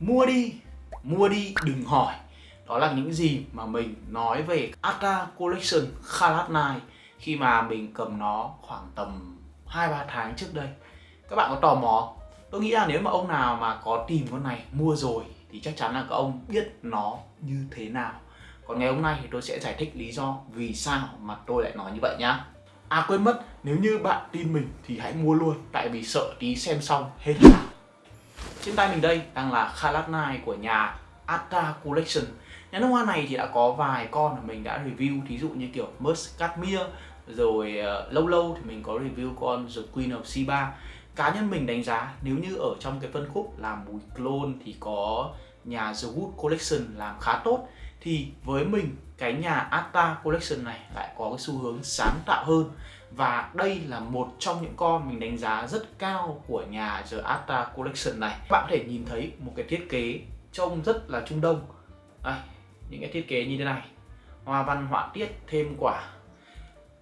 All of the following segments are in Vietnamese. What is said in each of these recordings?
mua đi mua đi đừng hỏi. Đó là những gì mà mình nói về Ata Collection Khalat Night khi mà mình cầm nó khoảng tầm 2-3 tháng trước đây. Các bạn có tò mò tôi nghĩ là nếu mà ông nào mà có tìm con này mua rồi thì chắc chắn là các ông biết nó như thế nào. Còn ngày hôm nay thì tôi sẽ giải thích lý do vì sao mà tôi lại nói như vậy nhá. À quên mất, nếu như bạn tin mình thì hãy mua luôn Tại vì sợ tí xem xong hết trên tay mình đây đang là Khalat của nhà Atta Collection. Nhà nước hoa này thì đã có vài con mà mình đã review Thí dụ như kiểu Musk Cashmere Rồi uh, lâu lâu thì mình có review con The Queen of Sheba. Cá nhân mình đánh giá nếu như ở trong cái phân khúc làm mùi clone thì có nhà The Wood Collection làm khá tốt thì với mình cái nhà Atta Collection này lại có cái xu hướng sáng tạo hơn và đây là một trong những con mình đánh giá rất cao của nhà The Atta Collection này. Bạn có thể nhìn thấy một cái thiết kế trông rất là trung đông. Đây, những cái thiết kế như thế này. Hoa văn họa tiết thêm quả.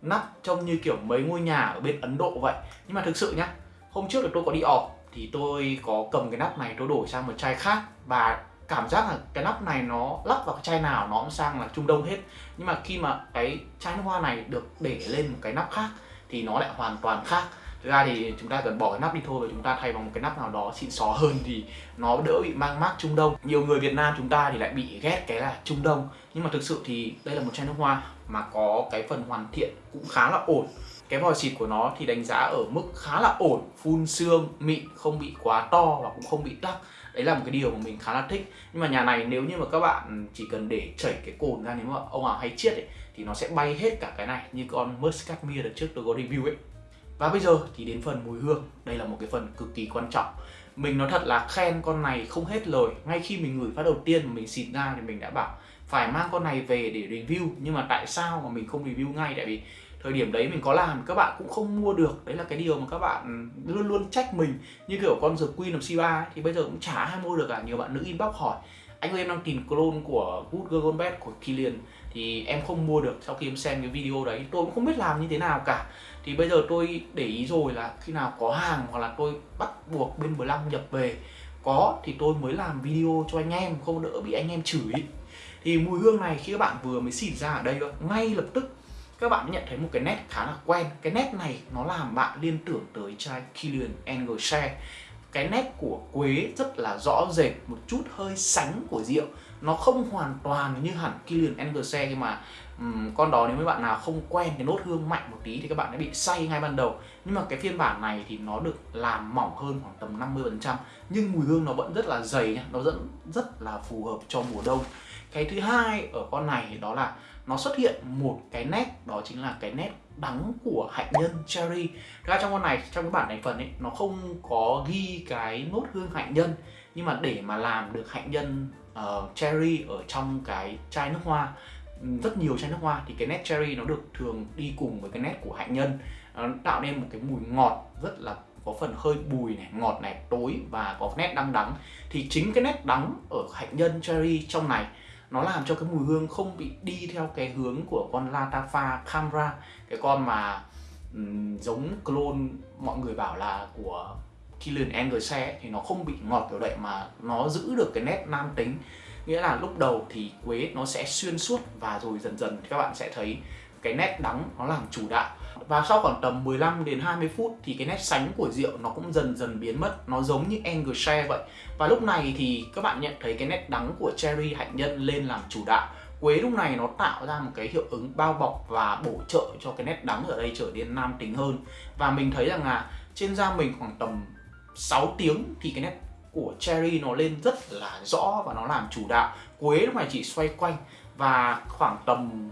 Nắp trông như kiểu mấy ngôi nhà ở bên Ấn Độ vậy. Nhưng mà thực sự nhá hôm trước là tôi có đi ọp thì tôi có cầm cái nắp này tôi đổi sang một chai khác. Và cảm giác là cái nắp này nó lắp vào cái chai nào nó cũng sang là Trung Đông hết. Nhưng mà khi mà cái chai nước hoa này được để lên một cái nắp khác thì nó lại hoàn toàn khác. Thực ra thì chúng ta cần bỏ cái nắp đi thôi và chúng ta thay bằng một cái nắp nào đó xịn xó hơn thì nó đỡ bị mang mát Trung Đông. Nhiều người Việt Nam chúng ta thì lại bị ghét cái là Trung Đông. Nhưng mà thực sự thì đây là một chai nước hoa mà có cái phần hoàn thiện cũng khá là ổn cái vòi xịt của nó thì đánh giá ở mức khá là ổn, phun xương, mịn, không bị quá to và cũng không bị tắc đấy là một cái điều mà mình khá là thích. Nhưng mà nhà này nếu như mà các bạn chỉ cần để chảy cái cồn ra, nếu mà ông nào hay chiết ấy, thì nó sẽ bay hết cả cái này, như con Muscat Mia đợt trước tôi có review ấy. Và bây giờ thì đến phần mùi hương. Đây là một cái phần cực kỳ quan trọng. Mình nói thật là khen con này không hết lời. Ngay khi mình ngửi phát đầu tiên mà mình xịt ra thì mình đã bảo, phải mang con này về để review. Nhưng mà tại sao mà mình không review ngay? Tại vì thời điểm đấy mình có làm các bạn cũng không mua được. Đấy là cái điều mà các bạn luôn luôn trách mình. Như kiểu con The Queen of Sheba ấy, thì bây giờ cũng chả ai mua được cả. Nhiều bạn nữ inbox hỏi anh ơi em đang tìm clone của Good Girl Gone Bad của Killian thì em không mua được. Sau khi em xem cái video đấy tôi cũng không biết làm như thế nào cả. Thì bây giờ tôi để ý rồi là khi nào có hàng hoặc là tôi bắt buộc bên Blanc nhập về có thì tôi mới làm video cho anh em không đỡ bị anh em chửi. Thì mùi hương này khi các bạn vừa mới xịt ra ở đây ngay lập tức các bạn nhận thấy một cái nét khá là quen. Cái nét này nó làm bạn liên tưởng tới chai Killian Share cái nét của quế rất là rõ rệt một chút hơi sánh của rượu. Nó không hoàn toàn như hẳn Killian Share nhưng mà um, con đó nếu mấy bạn nào không quen cái nốt hương mạnh một tí thì các bạn đã bị say ngay ban đầu. Nhưng mà cái phiên bản này thì nó được làm mỏng hơn khoảng tầm 50 phần trăm nhưng mùi hương nó vẫn rất là dày nha. Nó vẫn rất là phù hợp cho mùa đông. Cái thứ hai ở con này đó là nó xuất hiện một cái nét đó chính là cái nét đắng của hạnh nhân cherry. Ra trong con này trong cái bản thành phần ấy nó không có ghi cái nốt hương hạnh nhân nhưng mà để mà làm được hạnh nhân uh, cherry ở trong cái chai nước hoa ừ, rất nhiều chai nước hoa thì cái nét cherry nó được thường đi cùng với cái nét của hạnh nhân. Nó tạo nên một cái mùi ngọt rất là có phần hơi bùi này ngọt này tối và có nét đắng đắng. Thì chính cái nét đắng ở hạnh nhân cherry trong này nó làm cho cái mùi hương không bị đi theo cái hướng của con Latafa Camera cái con mà um, giống clone mọi người bảo là của Killian Anderson thì nó không bị ngọt kiểu vậy mà nó giữ được cái nét nam tính. Nghĩa là lúc đầu thì quế nó sẽ xuyên suốt và rồi dần dần các bạn sẽ thấy cái nét đắng nó làm chủ đạo. Và sau khoảng tầm 15 đến 20 phút thì cái nét sánh của rượu nó cũng dần dần biến mất, nó giống như Engelshare vậy. Và lúc này thì các bạn nhận thấy cái nét đắng của cherry hạnh nhân lên làm chủ đạo. Quế lúc này nó tạo ra một cái hiệu ứng bao bọc và bổ trợ cho cái nét đắng ở đây trở nên nam tính hơn. Và mình thấy rằng là trên da mình khoảng tầm 6 tiếng thì cái nét của cherry nó lên rất là rõ và nó làm chủ đạo. Quế lúc này chỉ xoay quanh và khoảng tầm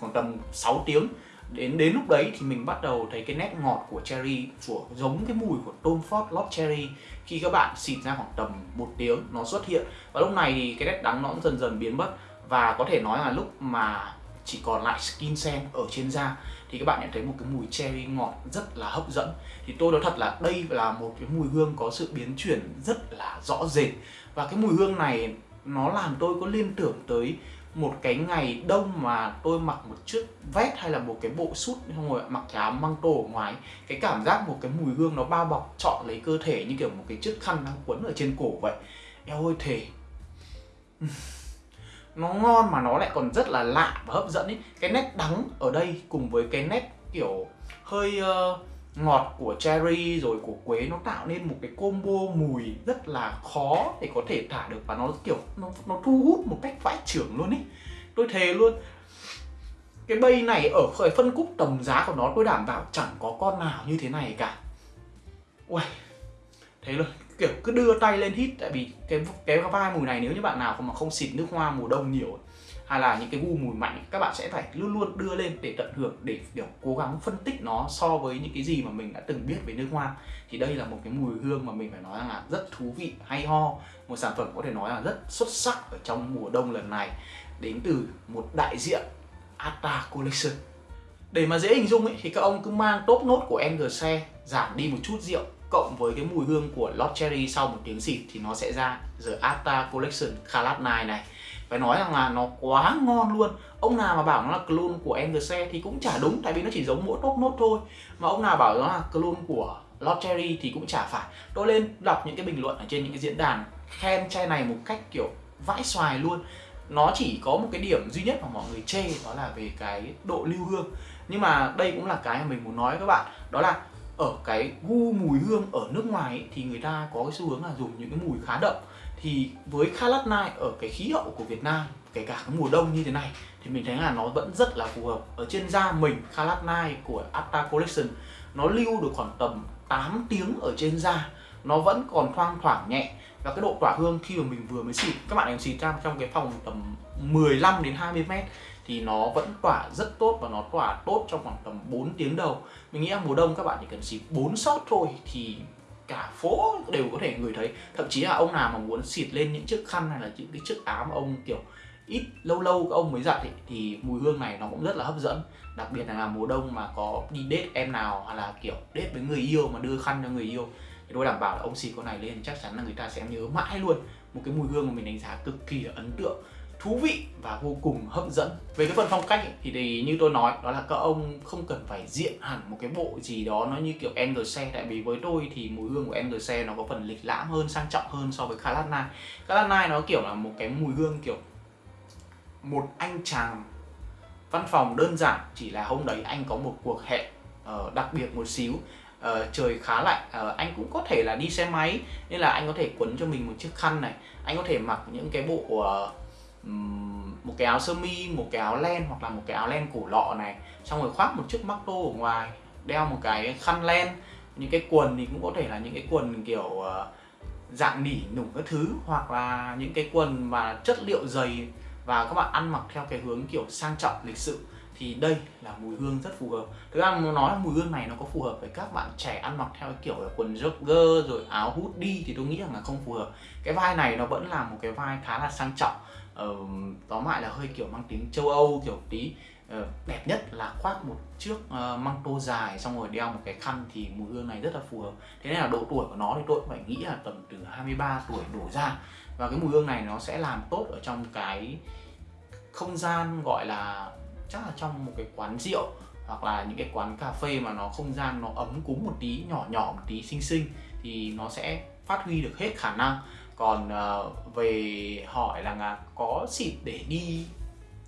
khoảng tầm 6 tiếng. Đến đến lúc đấy thì mình bắt đầu thấy cái nét ngọt của cherry, của, giống cái mùi của Tom Ford Lost Cherry. Khi các bạn xịt ra khoảng tầm một tiếng, nó xuất hiện. Và lúc này thì cái nét đắng nó cũng dần dần biến mất. Và có thể nói là lúc mà chỉ còn lại skin sen ở trên da, thì các bạn nhận thấy một cái mùi cherry ngọt rất là hấp dẫn. Thì tôi nói thật là đây là một cái mùi hương có sự biến chuyển rất là rõ rệt. Và cái mùi hương này, nó làm tôi có liên tưởng tới một cái ngày đông mà tôi mặc một chiếc vest hay là một cái bộ sút không rồi mặc cái áo măng tô ở ngoài cái cảm giác một cái mùi hương nó bao bọc trọn lấy cơ thể như kiểu một cái chiếc khăn đang quấn ở trên cổ vậy. Eo ơi thề. Nó ngon mà nó lại còn rất là lạ và hấp dẫn ấy cái nét đắng ở đây cùng với cái nét kiểu hơi uh, ngọt của cherry rồi của quế nó tạo nên một cái combo mùi rất là khó để có thể thả được và nó kiểu nó nó thu hút một cách vãi trưởng luôn ấy tôi thề luôn, cái bay này ở khởi phân khúc tầm giá của nó tôi đảm bảo chẳng có con nào như thế này cả. Ui thế luôn, kiểu cứ đưa tay lên hít, tại vì cái cái vai mùi này nếu như bạn nào mà không xịt nước hoa mùa đông nhiều hay là những cái gu mùi mạnh các bạn sẽ phải luôn luôn đưa lên để tận hưởng để kiểu cố gắng phân tích nó so với những cái gì mà mình đã từng biết về nước hoa. Thì đây là một cái mùi hương mà mình phải nói là rất thú vị hay ho. Một sản phẩm có thể nói là rất xuất sắc ở trong mùa đông lần này. Đến từ một đại diện Atta Collection. Để mà dễ hình dung ấy, thì các ông cứ mang top nốt của NGC giảm đi một chút rượu cộng với cái mùi hương của Lord Cherry sau một tiếng xịt thì nó sẽ ra The Atta Collection Khalat 9 này phải nói rằng là nó quá ngon luôn. Ông nào mà bảo nó là clone của Enderse thì cũng chả đúng, tại vì nó chỉ giống mỗi top nốt thôi. Mà ông nào bảo nó là clone của Lord Cherry thì cũng chả phải. Tôi lên đọc những cái bình luận ở trên những cái diễn đàn khen chai này một cách, kiểu, vãi xoài luôn. Nó chỉ có một cái điểm duy nhất mà mọi người chê, đó là về cái độ lưu hương. Nhưng mà đây cũng là cái mà mình muốn nói với các bạn. Đó là ở cái gu mùi hương ở nước ngoài ấy, thì người ta có cái xu hướng là dùng những cái mùi khá đậm. Thì với Khalat Night ở cái khí hậu của Việt Nam kể cả cái mùa đông như thế này thì mình thấy là nó vẫn rất là phù hợp. Ở trên da mình Khalat Night của Atta Collection nó lưu được khoảng tầm 8 tiếng ở trên da. Nó vẫn còn thoang thoảng nhẹ và cái độ tỏa hương khi mà mình vừa mới xịt các bạn em xịt ra trong cái phòng tầm 15 đến 20 mét thì nó vẫn tỏa rất tốt và nó tỏa tốt trong khoảng tầm 4 tiếng đầu. Mình nghĩ là mùa đông các bạn chỉ cần xịt 4 sót thôi thì cả phố đều có thể ngửi thấy. Thậm chí là ông nào mà muốn xịt lên những chiếc khăn hay là những cái chiếc áo mà ông kiểu ít lâu lâu các ông mới giặt ấy, thì mùi hương này nó cũng rất là hấp dẫn. Đặc biệt là mùa đông mà có đi date em nào hoặc là kiểu date với người yêu mà đưa khăn cho người yêu thì tôi đảm bảo là ông xịt con này lên chắc chắn là người ta sẽ nhớ mãi luôn một cái mùi hương mà mình đánh giá cực kỳ là ấn tượng thú vị và vô cùng hấp dẫn. Về cái phần phong cách ấy, thì, thì như tôi nói đó là các ông không cần phải diện hẳn một cái bộ gì đó nó như kiểu NGC tại vì với tôi thì mùi hương của NGC nó có phần lịch lãm hơn sang trọng hơn so với Calatnai Calatnai nó kiểu là một cái mùi hương kiểu một anh chàng văn phòng đơn giản chỉ là hôm đấy anh có một cuộc hẹn uh, đặc biệt một xíu uh, trời khá lạnh. Uh, anh cũng có thể là đi xe máy nên là anh có thể quấn cho mình một chiếc khăn này. Anh có thể mặc những cái bộ uh, một cái áo sơ mi một cái áo len hoặc là một cái áo len cổ lọ này. Xong rồi khoác một chiếc mắc tô ở ngoài đeo một cái khăn len. Những cái quần thì cũng có thể là những cái quần kiểu uh, dạng nỉ nủng các thứ hoặc là những cái quần mà chất liệu dày. Và các bạn ăn mặc theo cái hướng kiểu sang trọng lịch sự thì đây là mùi hương rất phù hợp. Thực ra muốn nói là mùi hương này nó có phù hợp với các bạn trẻ ăn mặc theo cái kiểu là quần jogger rồi áo hút đi thì tôi nghĩ rằng là không phù hợp. Cái vai này nó vẫn là một cái vai khá là sang trọng. Ờ, tóm lại là hơi kiểu mang tính châu âu kiểu tí. Ờ, đẹp nhất là khoác một chiếc uh, măng tô dài xong rồi đeo một cái khăn thì mùi hương này rất là phù hợp. Thế nên là độ tuổi của nó thì tôi cũng phải nghĩ là tầm từ 23 tuổi đổ ra. Và cái mùi hương này nó sẽ làm tốt ở trong cái không gian gọi là chắc là trong một cái quán rượu hoặc là những cái quán cà phê mà nó không gian nó ấm cúng một tí nhỏ nhỏ một tí xinh xinh thì nó sẽ phát huy được hết khả năng. Còn uh, về hỏi là, uh, có xịt để đi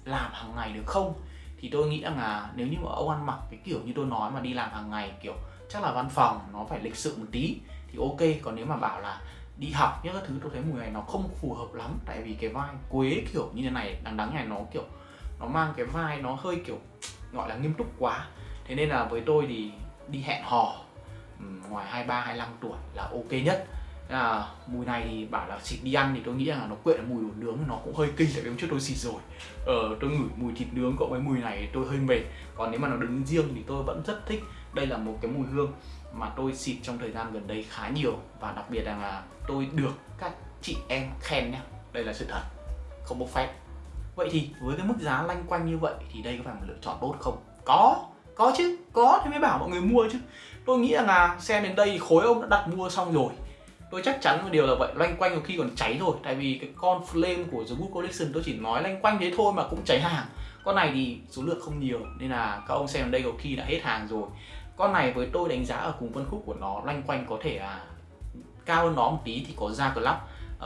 làm hàng ngày được không? Thì tôi nghĩ rằng là nếu như mà ông ăn mặc cái kiểu như tôi nói mà đi làm hàng ngày kiểu chắc là văn phòng nó phải lịch sự một tí thì ok. Còn nếu mà bảo là đi học những cái thứ tôi thấy mùi này nó không phù hợp lắm. Tại vì cái vai quế kiểu như thế này đằng đắng này nó kiểu nó mang cái vai nó hơi kiểu gọi là nghiêm túc quá. Thế nên là với tôi thì đi hẹn hò ừ, ngoài 23 25 tuổi là ok nhất. Là mùi này thì bảo là xịt đi ăn thì tôi nghĩ là nó quyện mùi đồ nướng nó cũng hơi kinh tại vì hôm trước tôi xịt rồi. Ờ, tôi ngửi mùi thịt nướng cộng với mùi này tôi hơi mệt. Còn nếu mà nó đứng riêng thì tôi vẫn rất thích. Đây là một cái mùi hương mà tôi xịt trong thời gian gần đây khá nhiều. Và đặc biệt là tôi được các chị em khen nhá. Đây là sự thật không bốc phép vậy thì với cái mức giá lanh quanh như vậy thì đây có phải một lựa chọn tốt không? Có có chứ, có thì mới bảo mọi người mua chứ. Tôi nghĩ rằng là xem đến đây thì khối ông đã đặt mua xong rồi. Tôi chắc chắn một điều là vậy loanh quanh có khi còn cháy rồi tại vì cái con flame của The Good Collection, tôi chỉ nói loanh quanh thế thôi mà cũng cháy hàng. Con này thì số lượng không nhiều, nên là các ông xem đến đây có khi đã hết hàng rồi. Con này với tôi đánh giá ở cùng phân khúc của nó loanh quanh có thể là cao hơn nó một tí thì có ra club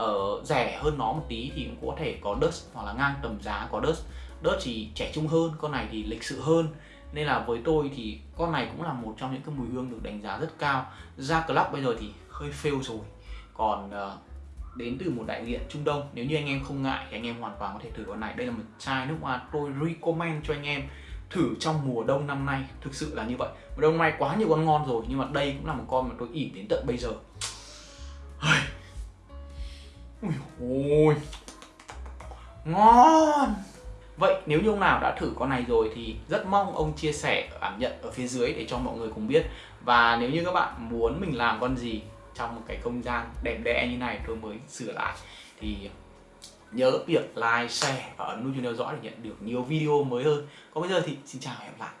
uh, rẻ hơn nó một tí thì cũng có thể có Dust hoặc là ngang tầm giá có Dust. Dust thì trẻ trung hơn con này thì lịch sự hơn. Nên là với tôi thì con này cũng là một trong những cái mùi hương được đánh giá rất cao. Ra club bây giờ thì hơi fail rồi. Còn uh, đến từ một đại diện Trung Đông nếu như anh em không ngại thì anh em hoàn toàn có thể thử con này. Đây là một chai nước hoa tôi recommend cho anh em thử trong mùa đông năm nay. Thực sự là như vậy. Mùa đông năm nay quá nhiều con ngon rồi nhưng mà đây cũng là một con mà tôi ỉm đến tận bây giờ ui ôi ngon Vậy nếu như ông nào đã thử con này rồi thì rất mong ông chia sẻ cảm nhận ở phía dưới để cho mọi người cùng biết Và nếu như các bạn muốn mình làm con gì trong một cái không gian đẹp đẽ như này tôi mới sửa lại thì nhớ việc like, share và ấn nút chuông theo dõi để nhận được nhiều video mới hơn. Còn bây giờ thì xin chào và hẹn gặp lại.